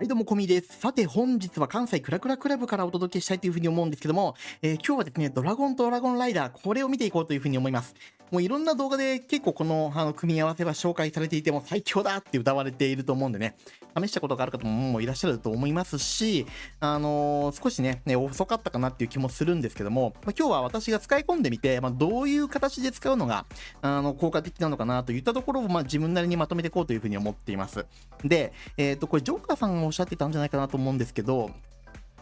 はい、どうも、こみです。さて、本日は関西クラクラクラブからお届けしたいというふうに思うんですけども、えー、今日はですね、ドラゴンとドラゴンライダー、これを見ていこうというふうに思います。もういろんな動画で結構このあの組み合わせは紹介されていても最強だって歌われていると思うんでね、試したことがある方もいらっしゃると思いますし、あのー、少しね、ね遅かったかなっていう気もするんですけども、まあ、今日は私が使い込んでみて、まあ、どういう形で使うのがあの効果的なのかなといったところを、まあ、自分なりにまとめていこうというふうに思っています。で、えっ、ー、と、これジョーカーさんがおっしゃってたんじゃないかなと思うんですけど、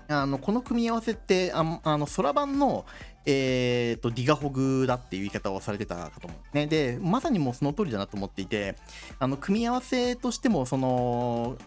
あのこの組み合わせってああの空版の、えーと、ディガホグだっていう言い方をされてたかと思う、ね、でまさにもうその通りだなと思っていてあの組み合わせとしてもその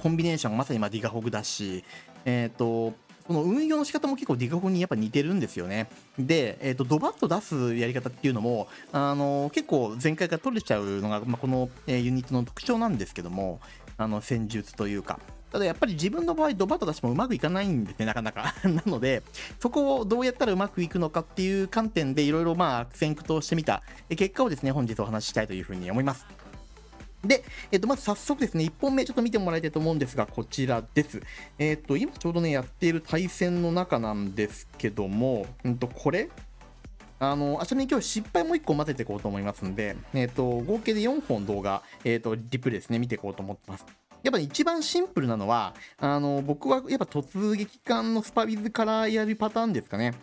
コンビネーションまさにまディガホグだし、えーと、この運用の仕方も結構ディガホグにやっぱ似てるんですよね。で、えーと、ドバッと出すやり方っていうのもあの結構前回から取れちゃうのが、まあ、この、え、ユニットの特徴なんですけどもあの戦術というか。ただやっぱり自分の場合、ドバッと出してもうまくいかないんですね、なかなか。なので、そこをどうやったらうまくいくのかっていう観点でいろいろまあ悪戦苦闘してみた結果をですね、本日お話ししたいというふうに思います。で、えっと、まず早速ですね、1本目ちょっと見てもらいたいと思うんですが、こちらです。えっと、今ちょうどね、やっている対戦の中なんですけども、うんと、これあの、あちらに今日失敗もう1個混ぜていこうと思いますんで、えっと、合計で4本動画、えっと、リプレイですね、見ていこうと思ってます。やっぱ一番シンプルなのは、あの、僕はやっぱ突撃艦のスパビズからやるパターンですかね。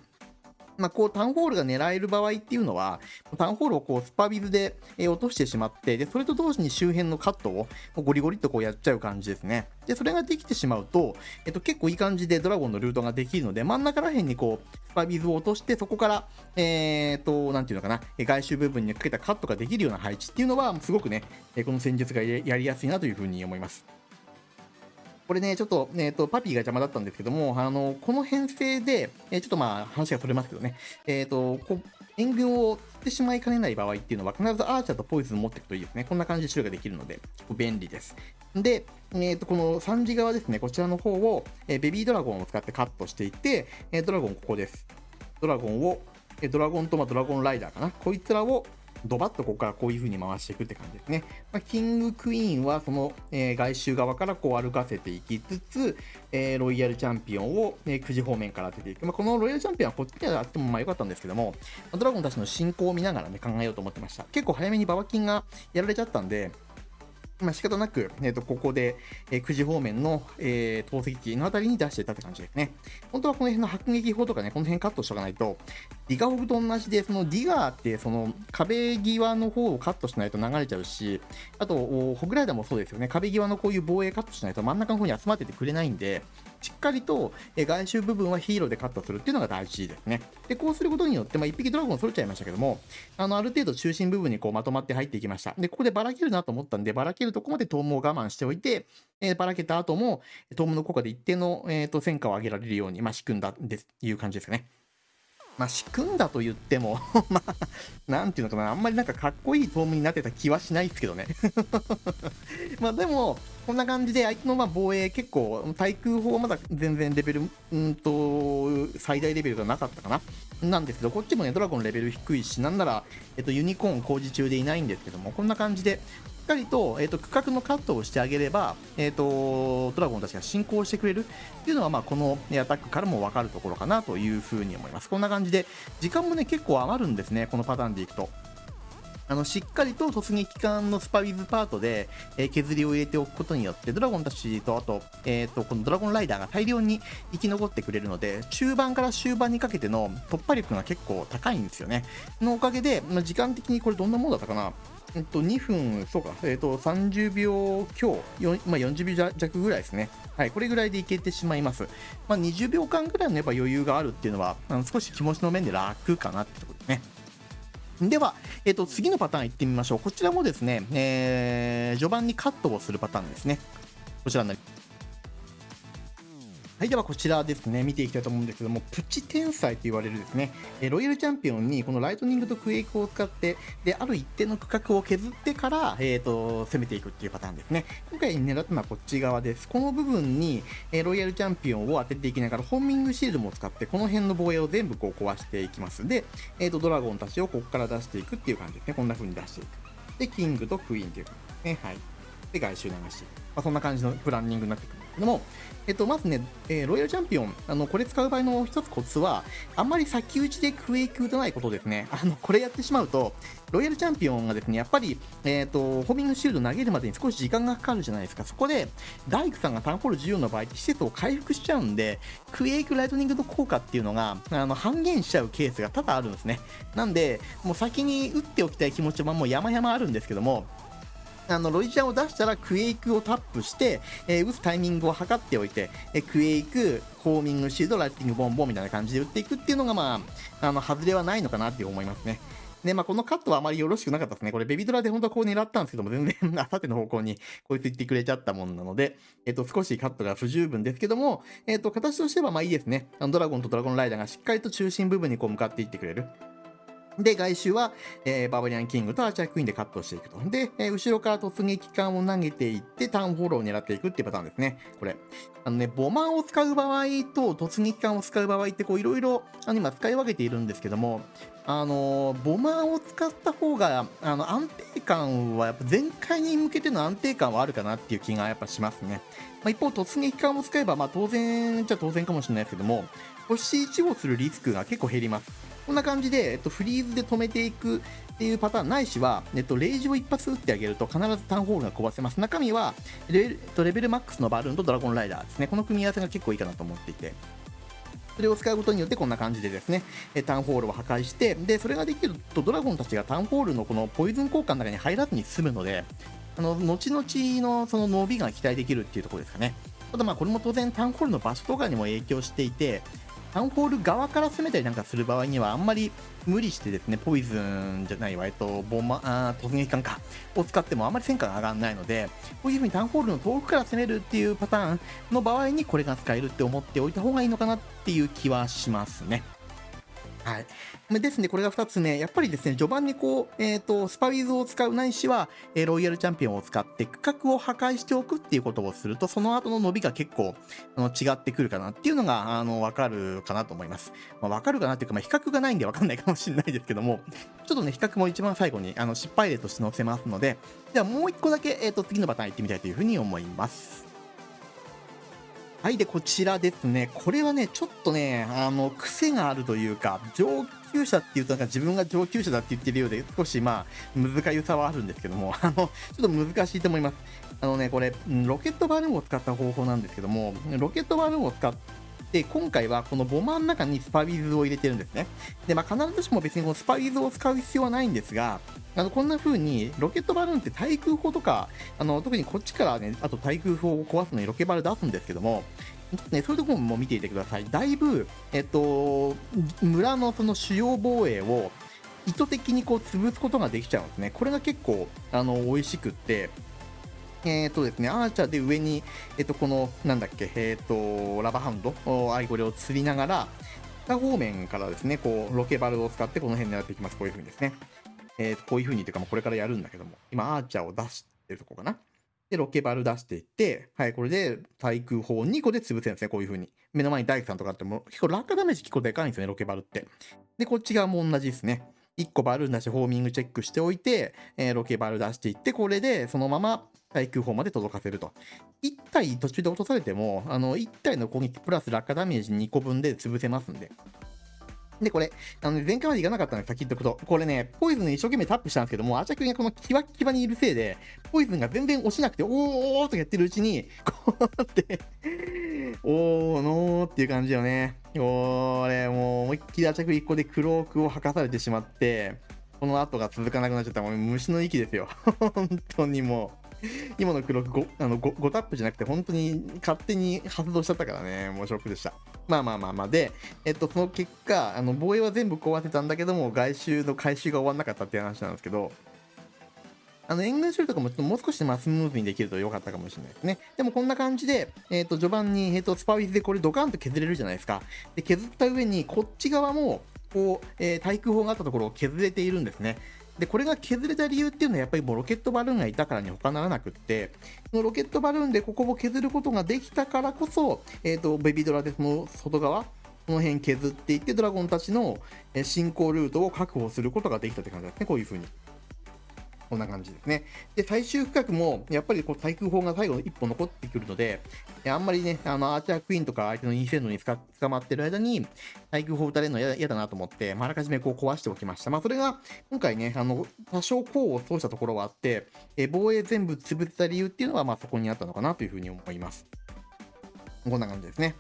まあ、こう、タウンホールが狙える場合っていうのは、タウンホールをこう、スパビズで落としてしまって、で、それと同時に周辺のカットをゴリゴリとこうやっちゃう感じですね。で、それができてしまうと、えっと、結構いい感じでドラゴンのルートができるので、真ん中ら辺にこう、スパビズを落として、そこから、えー、っと、なんていうのかな、外周部分にかけたカットができるような配置っていうのは、すごくね、この戦術がやりやすいなというふうに思います。これね、ちょっと、えっ、ー、と、パピーが邪魔だったんですけども、あの、この編成で、えー、ちょっとまあ、話がそれますけどね、えっ、ー、と、こう援軍を釣ってしまいかねない場合っていうのは、必ずアーチャーとポイズン持っていくといいですね。こんな感じで種類ができるので、便利です。で、えっ、と、この3時側ですね、こちらの方を、えベビードラゴンを使ってカットしていって、えドラゴンここです。ドラゴンを、えドラゴンと、まあ、ドラゴンライダーかな。こいつらをドバッとここからこういう風に回していくって感じですね。まあ、キングクイーンはその、えー、外周側からこう歩かせていきつつ、えー、ロイヤルチャンピオンを、えー、9時方面から当てていく。まあ、このロイヤルチャンピオンはこっちであってもまあ良かったんですけども、ドラゴンたちの進行を見ながらね、考えようと思ってました。結構早めにババキンがやられちゃったんで、まあ、仕方なく、えー、とここで、えー、9時方面の、えー、投石機のあたりに出してたって感じですね。本当はこの辺の迫撃砲とかね、この辺カットしとかないと、ディガホグと同じで、そのディガーってその壁際の方をカットしないと流れちゃうし、あと、ホグライダーもそうですよね、壁際のこういう防衛カットしないと真ん中の方に集まっててくれないんで、しっかりと外周部分はヒーローでカットするっていうのが大事ですね。で、こうすることによって、まあ、1匹ドラゴン取れちゃいましたけども、あの、ある程度中心部分にこうまとまって入っていきました。で、ここでばらけるなと思ったんで、ばらけるとこまでトームを我慢しておいて、えー、ばらけた後も、トームの効果で一定の、えーと、戦果を上げられるように、まあ、仕組んだっていう感じですかね。まあ、仕組んだと言っても まあ、なんていうのかな、あんまりなんかかっこいいトームになってた気はしないですけどね まあでも、こんな感じで相手のま防衛結構、対空砲はまだ全然レベル、うんと、最大レベルがなかったかななんですけど、こっちもね、ドラゴンレベル低いし、なんなら、えっと、ユニコーン工事中でいないんですけども、こんな感じで、しっかりと,、えーと、区画のカットをしてあげれば、えーと、ドラゴンたちが進行してくれるっていうのは、まあ、このアタックからも分かるところかなというふうに思います。こんな感じで、時間もね、結構余るんですね、このパターンでいくと。あのしっかりと突撃艦のスパウィズパートで、えー、削りを入れておくことによってドラゴンたちとあと,、えーと、このドラゴンライダーが大量に生き残ってくれるので中盤から終盤にかけての突破力が結構高いんですよねのおかげで、まあ、時間的にこれどんなものだったかなえっと、2分、そうか、えっと、30秒強、まあ、40秒弱ぐらいですね。はい、これぐらいでいけてしまいます。まあ、20秒間ぐらいのやっぱ余裕があるっていうのは、あの少し気持ちの面で楽かなってところですね。では、えっと、次のパターンいってみましょう。こちらもですね、えー、序盤にカットをするパターンですね。こちらになります。はい、ではこちらですね、見ていきたいと思うんですけども、プチ天才と言われるですね、えロイヤルチャンピオンにこのライトニングとクエイクを使って、で、ある一定の区画を削ってから、えっ、ー、と、攻めていくっていうパターンですね。今回狙ったのはこっち側です。この部分に、えロイヤルチャンピオンを当てていきながら、ホーミングシールも使って、この辺の防衛を全部こう壊していきます。で、えっ、ー、と、ドラゴンたちをここから出していくっていう感じですね。こんな風に出していく。で、キングとクイーンという感じですね。はい。で、外周流し。まあ、そんな感じのプランニングになってくるんですけども、えっと、まずね、えー、ロイヤルチャンピオン、あの、これ使う場合の一つコツは、あんまり先打ちでクエイク打たないことですね。あの、これやってしまうと、ロイヤルチャンピオンがですね、やっぱり、えっ、ー、と、ホーミングシールド投げるまでに少し時間がかかるじゃないですか。そこで、大工さんがタウンホール14の場合施設を回復しちゃうんで、クエイクライトニングの効果っていうのが、あの、半減しちゃうケースが多々あるんですね。なんで、もう先に打っておきたい気持ちはもう山々あるんですけども、あのロイジャーを出したらクエイクをタップして、えー、打つタイミングを測っておいて、えー、クエイク、ホーミングシールド、ライティングボンボンみたいな感じで打っていくっていうのが、まあ、あの外れはないのかなって思いますね。で、まあ、このカットはあまりよろしくなかったですね。これ、ベビドラで本当はこう狙ったんですけども、全然、あさっての方向にこいつ言ってくれちゃったもんなので、えっと、少しカットが不十分ですけども、えっと、形としてはまあいいですね。あのドラゴンとドラゴンライダーがしっかりと中心部分にこう向かっていってくれる。で、外周は、えー、バーバリアンキングとアーチャークイーンでカットしていくと。で、えー、後ろから突撃艦を投げていって、ターンフォローを狙っていくっていうパターンですね。これ。あのね、ボマーを使う場合と突撃艦を使う場合って、こう、いろいろ、あの、今使い分けているんですけども、あのボマーを使った方が、あの、安定感は、やっぱ全開に向けての安定感はあるかなっていう気がやっぱしますね。まあ、一方、突撃艦を使えば、まあ、当然じゃ当然かもしれないですけども、星1をするリスクが結構減ります。こんな感じで、えっと、フリーズで止めていくっていうパターンないしは、えっと、レイジを一発撃ってあげると必ずタウンホールが壊せます。中身はレ、レベルマックスのバルーンとドラゴンライダーですね。この組み合わせが結構いいかなと思っていて。それを使うことによってこんな感じでですね、タウンホールを破壊して、で、それができるとドラゴンたちがタウンホールのこのポイズン効果の中に入らずに済むので、あの、後々のその伸びが期待できるっていうところですかね。ただまあこれも当然タウンホールの場所とかにも影響していて、タウンホール側から攻めたりなんかする場合には、あんまり無理してですね、ポイズンじゃないわ、えっと、ボンマ、あ突撃艦か、を使ってもあんまり戦果が上がらないので、こういう風にタウンホールの遠くから攻めるっていうパターンの場合にこれが使えるって思っておいた方がいいのかなっていう気はしますね。はい。ですね、これが2つ目。やっぱりですね、序盤にこう、えっ、ー、と、スパウィズを使うないしは、えー、ロイヤルチャンピオンを使って区画を破壊しておくっていうことをすると、その後の伸びが結構、あの、違ってくるかなっていうのが、あの、わかるかなと思います。まあ、わかるかなっていうか、まあ、比較がないんでわかんないかもしれないですけども、ちょっとね、比較も一番最後に、あの、失敗例として載せますので、ではもう一個だけ、えっ、ー、と、次のパターン行ってみたいというふうに思います。はい、で、こちらですね。これはね、ちょっとね、あの、癖があるというか、上級者っていうとなんか自分が上級者だって言ってるようで、少しまあ、難しさはあるんですけども、あの、ちょっと難しいと思います。あのね、これ、ロケットバルーンを使った方法なんですけども、ロケットバルーンを使って、で今回はこのボマーの中にスパウィズを入れてるんですね。で、まあ、必ずしも別にこのスパウィズを使う必要はないんですが、あの、こんな風に、ロケットバルーンって対空砲とか、あの、特にこっちからね、あと対空砲を壊すのにロケバル出すんですけども、ね、そういうところも見ていてください。だいぶ、えっと、村のその主要防衛を意図的にこう潰すことができちゃうんですね。これが結構、あの、美味しくって、えっ、ー、とですね、アーチャーで上に、えっ、ー、と、この、なんだっけ、えっ、ー、と、ラバーハンド、アイゴレを釣りながら、北方面からですね、こう、ロケバルを使ってこの辺狙っていきます。こういう風にですね。えー、こういう風にというか、これからやるんだけども、今、アーチャーを出してるとこかな。で、ロケバル出していって、はい、これで対空砲2個で潰せるんですね、こういう風に。目の前に大工さんとかあっても、結構落下ダメージ結構でかいんですよね、ロケバルって。で、こっち側も同じですね。1個バルーン出してホーミングチェックしておいて、えー、ロケバル出していって、これでそのまま対空砲まで届かせると。1体途中で落とされても、あの、1体の攻撃プラス落下ダメージ2個分で潰せますんで。で、これ、あの、前回まで行かなかったのです先言っとくと、これね、ポイズン一生懸命タップしたんですけども、アチャー君がこのキワキワにいるせいで、ポイズンが全然押しなくて、おーおーとやってるうちに、こうなっておーのーっていう感じよね。これ、もう思いっきりアチャ君1個でクロークを吐かされてしまって、この後が続かなくなっちゃったもう虫の息ですよ。本当にもう。今のクロック 5, あの 5, 5タップじゃなくて、本当に勝手に発動しちゃったからね、もうショックでした。まあまあまあまあ、で、えっと、その結果、あの防衛は全部壊せたんだけども、外周の回収が終わんなかったっていう話なんですけど、あの、援軍処理とかもちょっともう少しまあスムーズにできると良かったかもしれないですね。でもこんな感じで、えっ、ー、と、序盤に、えっ、ー、と、スパウィズでこれドカンと削れるじゃないですか。で、削った上に、こっち側も、こう、えー、対空砲があったところを削れているんですね。で、これが削れた理由っていうのはやっぱりもうロケットバルーンがいたからに他ならなくって、そのロケットバルーンでここを削ることができたからこそ、えっ、ー、と、ベビードラでその外側、この辺削っていって、ドラゴンたちの進行ルートを確保することができたって感じですね、こういう風に。こんな感じですね。で、最終区画も、やっぱりこう対空砲が最後の一歩残ってくるので、あんまりね、あの、アーチャークイーンとか相手のインフェンドに捕まってる間に、対空砲撃たれるの嫌だなと思って、まあ、あらかじめこう壊しておきました。まあ、それが、今回ね、あの、多少功を奏したところはあって、え防衛全部潰せた理由っていうのは、まあ、そこにあったのかなというふうに思います。こんな感じですね。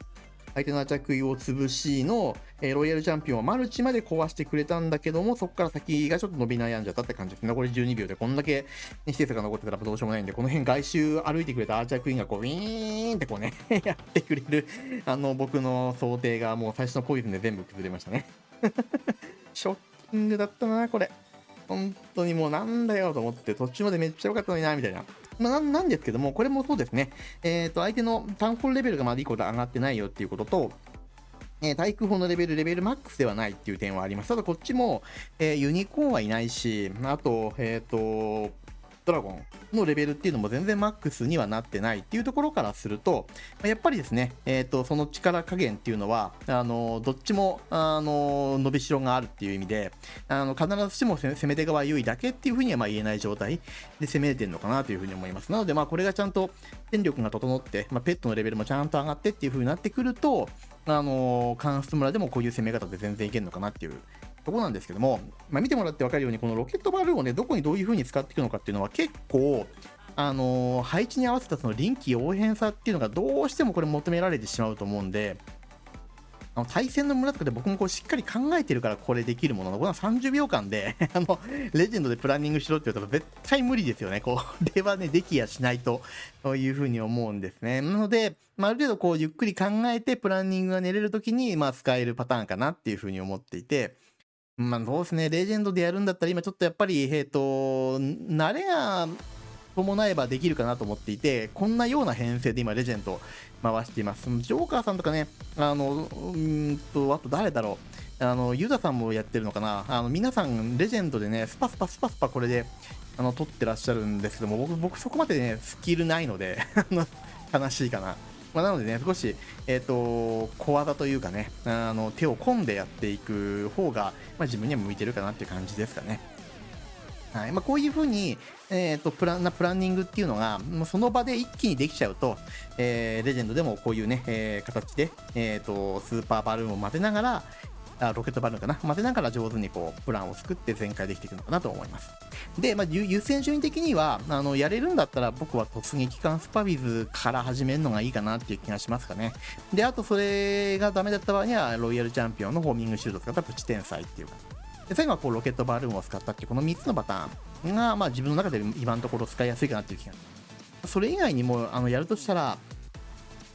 相手の着衣を潰しの、えー、ロイヤルチャンピオンはマルチまで壊してくれたんだけども、そこから先がちょっと伸び悩んじゃったって感じですね。残り12秒でこんだけ、ね、施設が残ってたらどうしようもないんで、この辺外周歩いてくれたアーチャークイーンがこう、ウィーンってこうね やってくれる、あの、僕の想定がもう最初のポイズンで全部崩れましたね ショッキングだったな、これ。本当にもうなんだよと思って、途中までめっちゃ良かったのにな、みたいな。まあ、なんですけども、これもそうですね。えっ、ー、と、相手のタウンホールレベルがまだいいこと上がってないよっていうことと、えー、対空砲のレベル、レベルマックスではないっていう点はあります。ただこっちも、えー、ユニコーンはいないし、あと、えっ、ー、と、ドラゴンのレベルっていうのも全然マックスにはなってないっていうところからすると、やっぱりですね、え、ー、と、その力加減っていうのは、あの、どっちも、あの、伸びしろがあるっていう意味で、あの、必ずしも攻め手側優位だけっていうふうにはま言えない状態で攻めれてるのかなというふうに思います。なので、まあ、これがちゃんと戦力が整って、まあ、ペットのレベルもちゃんと上がってっていうふうになってくると、あの、関数村でもこういう攻め方で全然いけるのかなっていうとこなんですけども、まあ、見てもらって分かるように、このロケットバルーンをね、どこにどういう風に使っていくのかっていうのは結構、あのー、配置に合わせたその臨機応変さっていうのがどうしてもこれ求められてしまうと思うんで、あの対戦の村とかで僕もこうしっかり考えてるからこれできるものの、この30秒間で あの、レジェンドでプランニングしろって言ったら絶対無理ですよね。これはね、できやしないというふうに思うんですね。なので、まあ、ある程度こうゆっくり考えてプランニングが練れるときに、まあ、使えるパターンかなっていうふうに思っていて、まあ、そうですね。レジェンドでやるんだったら、今ちょっとやっぱり、えっ、ー、と、慣れが伴えばできるかなと思っていて、こんなような編成で今、レジェンド回しています。ジョーカーさんとかね、あの、うんと、あと誰だろう。あの、ユダさんもやってるのかな。あの、皆さん、レジェンドでね、スパスパスパスパこれで、あの、取ってらっしゃるんですけども、僕、僕そこまでね、スキルないので あの悲しいかな。まあ、なのでね、少し、えっ、ー、と、小技というかね、あの、手を込んでやっていく方が、まあ、自分には向いてるかなっていう感じですかね。はいまあ、こういうふうに、えーと、プラなプランニングっていうのが、もうその場で一気にできちゃうと、えー、レジェンドでもこういうね、えー、形で、えーと、スーパーバルーンを混ぜながら、あロケットバルーンかな混ぜながら上手にこうプランを作って全開できていくのかなと思います。で、まあ、優先順位的にはあのやれるんだったら僕は突撃艦スパビズから始めるのがいいかなっていう気がしますかね。で、あとそれがダメだった場合にはロイヤルチャンピオンのホーミングシュールドを使ったプチ天才っていうか。で最後はこうロケットバルーンを使ったっていうこの3つのパターンが、まあ、自分の中で今のところ使いやすいかなっていう気がそれ以外にもあのやるとしたら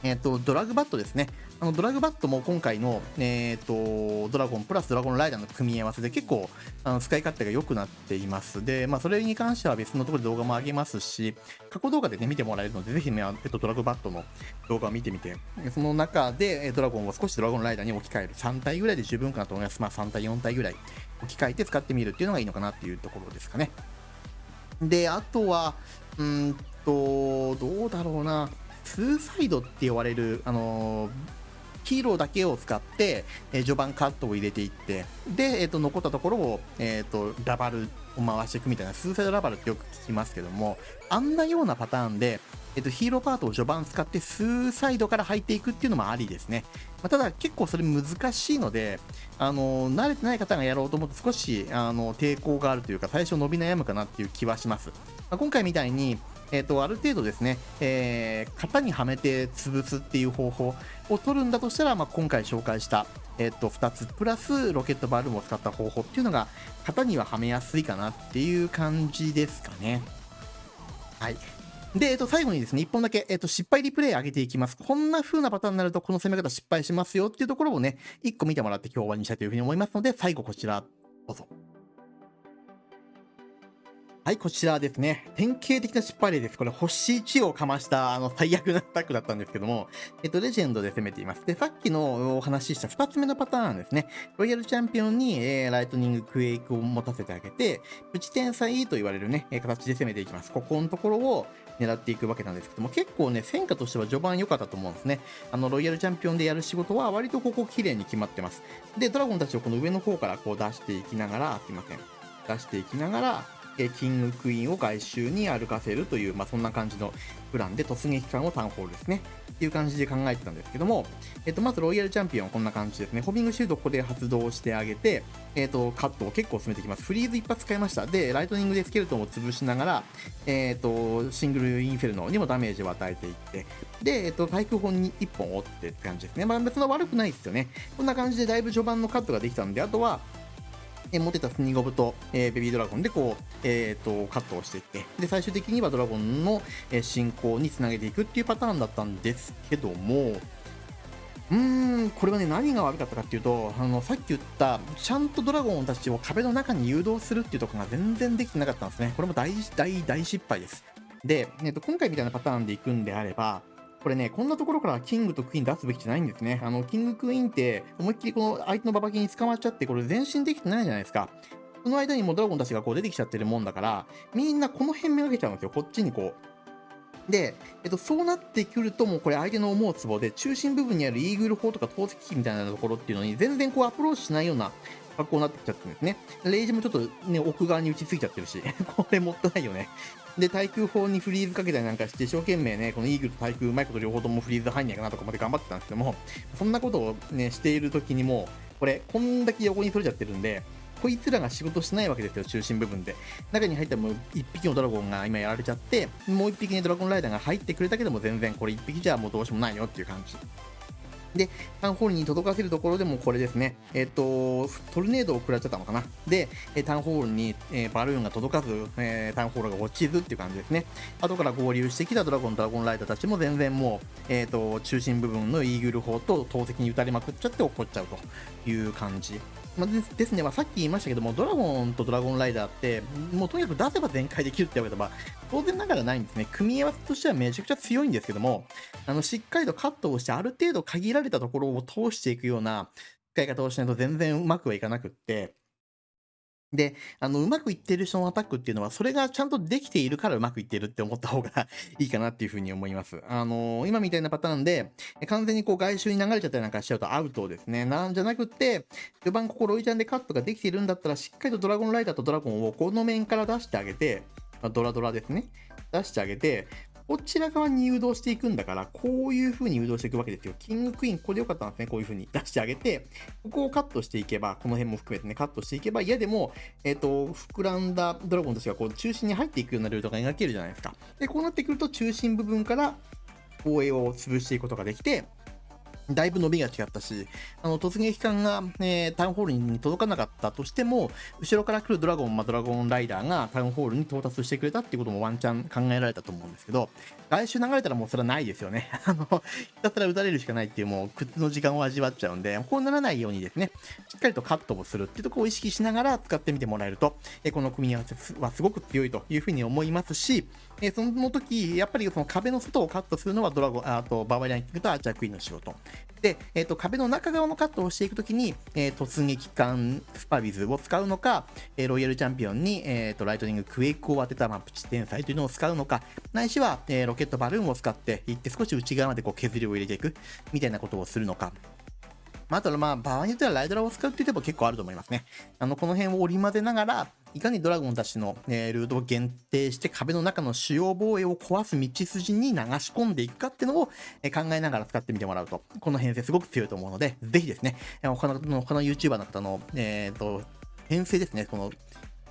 えっ、ー、と、ドラグバットですね。あのドラグバットも今回の、えーと、ドラゴンプラスドラゴンライダーの組み合わせで結構あの使い勝手が良くなっています。で、まあ、それに関しては別のところで動画も上げますし、過去動画でね、見てもらえるので、ぜひね、えっと、ドラグバットの動画を見てみて、その中でドラゴンを少しドラゴンライダーに置き換える。3体ぐらいで十分かなと思います。まあ、3体、4体ぐらい置き換えて使ってみるっていうのがいいのかなっていうところですかね。で、あとは、うんと、どうだろうな。ツーサイドって呼ばれる、あのー、ヒーローだけを使って、え、序盤カットを入れていって、で、えっ、ー、と、残ったところを、えっ、と、ラバルを回していくみたいな、スーサイドラバルってよく聞きますけども、あんなようなパターンで、えっと、ヒーローパートを序盤使って、スーサイドから入っていくっていうのもありですね。まあ、ただ、結構それ難しいので、あの、慣れてない方がやろうと思うと少し、あの、抵抗があるというか、最初伸び悩むかなっていう気はします。まあ、今回みたいに、えっ、ー、と、ある程度ですね、えー、型にはめて潰すっていう方法を取るんだとしたら、まあ、今回紹介した、えっ、ー、と、2つ、プラスロケットバルーンを使った方法っていうのが、型にははめやすいかなっていう感じですかね。はい。で、えっと、最後にですね、1本だけ、えっと、失敗リプレイ上げていきます。こんな風なパターンになると、この攻め方失敗しますよっていうところをね、1個見てもらって今日終わりにしたいというふうに思いますので、最後こちら、どうぞ。はい、こちらですね。典型的な失敗例です。これ、星1をかました、あの、最悪なアタックだったんですけども、えっと、レジェンドで攻めています。で、さっきのお話しした2つ目のパターンですね。ロイヤルチャンピオンに、えー、ライトニングクエイクを持たせてあげて、プチ天才と言われるね、形で攻めていきます。ここのところを狙っていくわけなんですけども、結構ね、戦果としては序盤良かったと思うんですね。あの、ロイヤルチャンピオンでやる仕事は割とここ綺麗に決まってます。で、ドラゴンたちをこの上の方からこう出していきながら、すいません。出していきながら、キングクイーンを外周に歩かせるという、まあ、そんな感じのプランで突撃艦をタウンホールですね。っていう感じで考えてたんですけども、えっと、まずロイヤルチャンピオンはこんな感じですね。ホビングシュートここで発動してあげて、えっと、カットを結構進めてきます。フリーズ一発使いました。で、ライトニングでスケルトンを潰しながら、えっと、シングルインフェルノにもダメージを与えていって、で、えっと、対空砲に1本折ってって感じですね。まあ別に悪くないですよね。こんな感じでだいぶ序盤のカットができたんで、あとは、え持ってたスニゴブと、えー、ベビードラゴンでこう、えーと、カットをしていって。で最終的にはドラゴンの、え進行につなげていくっていうパターンだったんですけどもうーんこれはね何が悪かったかっていうとあのさっき言ったちゃんとドラゴンたちを壁の中に誘導するっていうところが全然できてなかったんですね。これも大大大失敗です。で、えーと今回みたいなパターンでいくんであればこれね、こんなところからキングとクイーン出すべきじゃないんですね。あの、キングクイーンって思いっきりこの相手のババキに捕まっちゃって、これ前進できてないじゃないですか。その間にもドラゴンたちがこう出てきちゃってるもんだから、みんなこの辺めがけちゃうんですよ。こっちにこう。で、えっと、そうなってくると、もうこれ相手の思うツボで、中心部分にあるイーグル砲とか投石機みたいなところっていうのに、全然こうアプローチしないような格好になってきちゃってるんですね。レイジもちょっとね、奥側に打ちついちゃってるし、これもったいないよね。で、対空砲にフリーズかけたりなんかして、一生懸命ね、このイーグルと対空うまいこと両方ともフリーズ入んないかなとかまで頑張ってたんですけども、そんなことをね、している時にも、これ、こんだけ横に取れちゃってるんで、こいつらが仕事しないわけですよ、中心部分で。中に入ったらもう1匹のドラゴンが今やられちゃって、もう1匹ね、ドラゴンライダーが入ってくれたけども、全然これ1匹じゃもうどうしようもないよっていう感じ。で、タウンホールに届かせるところでもこれですね、えっ、と、トルネードを食らっちゃったのかな。で、タウンホールに、えー、バルーンが届かず、えー、タウンホールが落ちずっていう感じですね。後から合流してきたドラゴン、ドラゴンライダーたちも全然もう、えっ、と、中心部分のイーグル砲と投石に打たれまくっちゃって怒っちゃうという感じ。まあ、ですね、まあ、さっき言いましたけども、ドラゴンとドラゴンライダーって、もうとにかく出せば全開できるってわけでは、当然ながらないんですね。組み合わせとしてはめちゃくちゃ強いんですけども、あの、しっかりとカットをして、ある程度限られたところを通していくような使い方をしないと全然うまくはいかなくって、で、あの、うまくいってる人のアタックっていうのは、それがちゃんとできているからうまくいってるって思った方がいいかなっていうふうに思います。あのー、今みたいなパターンで、完全にこう外周に流れちゃったりなんかしちゃうとアウトですね。なんじゃなくって、序盤ここロイちゃんでカットができているんだったら、しっかりとドラゴンライダーとドラゴンをこの面から出してあげて、ドラドラですね。出してあげて、こちら側に誘導していくんだから、こういう風に誘導していくわけですよ。キングクイーン、これでよかったんですね。こういう風に出してあげて、ここをカットしていけば、この辺も含めてね、カットしていけば、嫌でも、えっ、ー、と、膨らんだドラゴンたちがこう中心に入っていくようなルートが描けるじゃないですか。で、こうなってくると、中心部分から防衛を潰していくことができて、だいぶ伸びが違ったし、あの突撃艦が、えー、タウンホールに届かなかったとしても、後ろから来るドラゴン、まあ、ドラゴンライダーがタウンホールに到達してくれたっていうこともワンチャン考えられたと思うんですけど、来週流れたらもうそれはないですよね。あの、ひたすら撃たれるしかないっていうもう靴の時間を味わっちゃうんで、こうならないようにですね、しっかりとカットをするっていうとこを意識しながら使ってみてもらえると、えこの組み合わせはすごく強いというふうに思いますし、えその時、やっぱりその壁の外をカットするのはドラゴン、あとバーバリアンキングとアーチャークイーンの仕事。で、えっ、ー、と、壁の中側のカットをしていくときに、えー、突撃艦スパビズを使うのか、えー、ロイヤルチャンピオンに、えっ、と、ライトニングクエイクを当てた、まあ、プチ天才というのを使うのか、ないしは、えロケットバルーンを使っていって少し内側までこう削りを入れていく、みたいなことをするのか。まあ、あとまあ、場合によってはライドラを使うって言っても結構あると思いますね。あの、この辺を織り交ぜながら、いかにドラゴンたちの、え、ルートを限定して壁の中の主要防衛を壊す道筋に流し込んでいくかっていうのを、え、考えながら使ってみてもらうと、この編成すごく強いと思うので、ぜひですね、他の他の YouTuber の方の、えっ、ー、と、編成ですね、この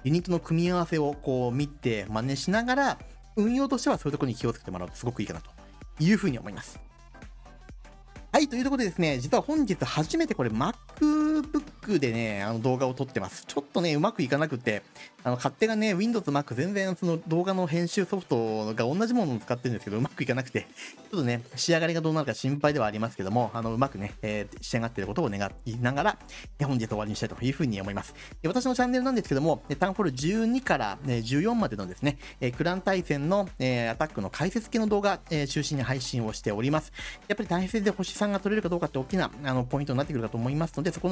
ユニットの組み合わせをこう見て真似しながら、運用としてはそういうところに気をつけてもらうとすごくいいかなというふうに思います。はい、というところでですね、実は本日初めてこれ MacBook でね、あの動画を撮ってます。ちょっとね、うまくいかなくて、あの勝手がね、Windows、Mac 全然その動画の編集ソフトが同じものを使ってるんですけど、うまくいかなくて、ちょっとね、仕上がりがどうなるか心配ではありますけども、あのうまくね、えー、仕上がっていることを願いながら、本日終わりにしたいというふうに思います。で私のチャンネルなんですけども、タウンフォール12から、14までのですね、クラン対戦の、えアタックの解説系の動画、え中心に配信をしております。やっぱり対戦で星さんが取れるかどうかって大きなあのポイントになってくるかと思いますので、そこ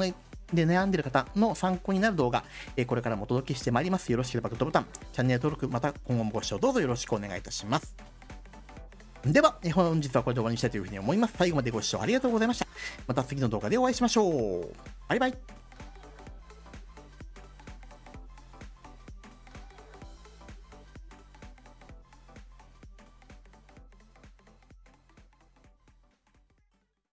で悩んでる方の参考になる動画、えこれからもお届けしてまいります。よろしければグッドボタン、チャンネル登録、また今後もご視聴どうぞよろしくお願いいたします。では、本日はこれで終わりにしたいというふうに思います。最後までご視聴ありがとうございました。また次の動画でお会いしましょう。バイバイ。